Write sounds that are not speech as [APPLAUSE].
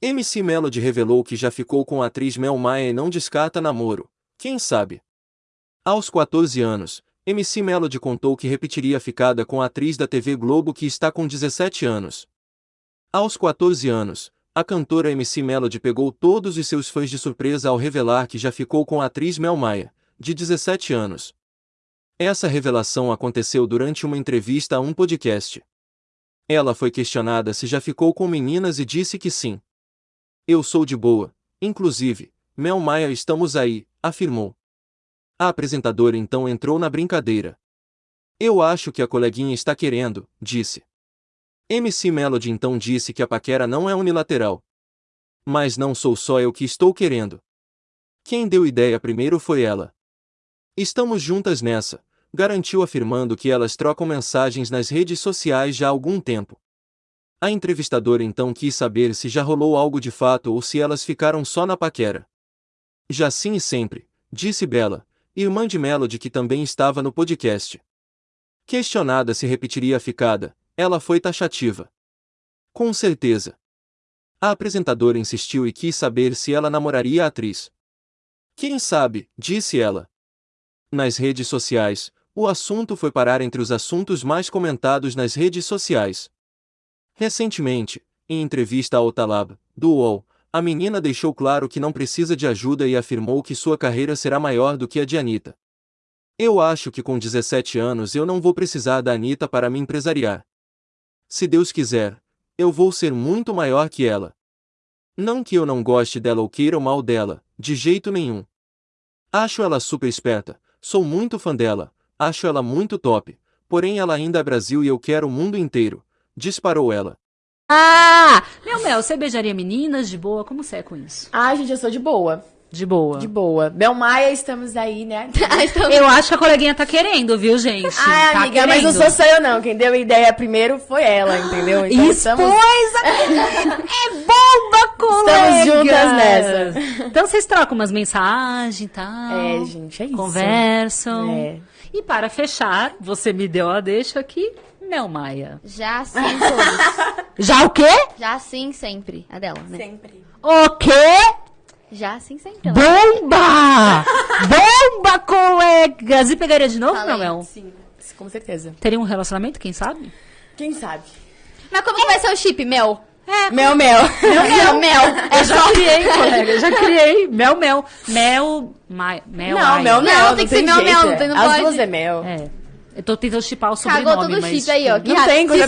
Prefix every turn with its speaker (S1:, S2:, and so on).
S1: MC Melody revelou que já ficou com a atriz Mel Maia e não descarta namoro. Quem sabe? Aos 14 anos, MC Melody contou que repetiria a ficada com a atriz da TV Globo que está com 17 anos. Aos 14 anos, a cantora MC Melody pegou todos os seus fãs de surpresa ao revelar que já ficou com a atriz Mel Maia, de 17 anos. Essa revelação aconteceu durante uma entrevista a um podcast. Ela foi questionada se já ficou com meninas e disse que sim. Eu sou de boa, inclusive, Mel Maia estamos aí, afirmou. A apresentadora então entrou na brincadeira. Eu acho que a coleguinha está querendo, disse. MC Melody então disse que a paquera não é unilateral. Mas não sou só eu que estou querendo. Quem deu ideia primeiro foi ela. Estamos juntas nessa, garantiu afirmando que elas trocam mensagens nas redes sociais já há algum tempo. A entrevistadora então quis saber se já rolou algo de fato ou se elas ficaram só na paquera. Já sim e sempre, disse Bela, irmã de Melody que também estava no podcast. Questionada se repetiria a ficada, ela foi taxativa. Com certeza. A apresentadora insistiu e quis saber se ela namoraria a atriz. Quem sabe, disse ela. Nas redes sociais, o assunto foi parar entre os assuntos mais comentados nas redes sociais. Recentemente, em entrevista ao Talab, do UOL, a menina deixou claro que não precisa de ajuda e afirmou que sua carreira será maior do que a de Anitta. Eu acho que com 17 anos eu não vou precisar da Anitta para me empresariar. Se Deus quiser, eu vou ser muito maior que ela. Não que eu não goste dela ou queira o mal dela, de jeito nenhum. Acho ela super esperta, sou muito fã dela, acho ela muito top, porém ela ainda é Brasil e eu quero o mundo inteiro, disparou ela.
S2: Ah! Meu Mel, você beijaria meninas de boa? Como você é com isso?
S3: Ah, gente, eu sou de boa.
S2: De boa.
S3: De boa. Bel Maia, estamos aí, né? [LAUGHS]
S2: Eu acho que a coleguinha tá querendo, viu, gente?
S3: Ai,
S2: tá
S3: amiga, mas não sou só eu não. Quem deu a ideia primeiro foi ela, entendeu? Então
S2: Expôs a... [LAUGHS] É bomba, colega!
S3: Estamos juntas nessa.
S2: Então vocês trocam umas mensagens e tal.
S3: É, gente, é isso.
S2: Conversam.
S3: É.
S2: E para fechar, você me deu a deixa aqui, Mel Maia.
S4: Já sim, todos. [LAUGHS]
S2: Já o quê?
S4: Já sim, sempre. A dela, né?
S3: Sempre.
S2: O quê?
S4: Já sim, sempre.
S2: Bomba! Bomba, colegas! E pegaria de novo,
S4: Falei.
S2: Mel?
S3: Sim, com certeza.
S2: Teria um relacionamento, quem sabe?
S3: Quem sabe?
S4: Mas como que vai ser o chip, Mel?
S3: Mel, mel.
S4: Mel, Mel.
S2: Eu já [LAUGHS] criei, colega, já criei. Mel, mel. Mel, mai, mel,
S3: Não,
S2: Maia.
S3: mel, mel.
S4: Não,
S3: Não
S4: tem que
S3: tem
S4: ser mel,
S3: jeito,
S4: mel,
S3: é.
S4: não
S3: As
S4: pode.
S3: duas é mel.
S2: É. Eu tô tentando chipar o sobrenome,
S4: Cagou todo o
S2: mas...
S4: chip aí, ó. Que
S3: Não tem
S4: Se
S3: coisa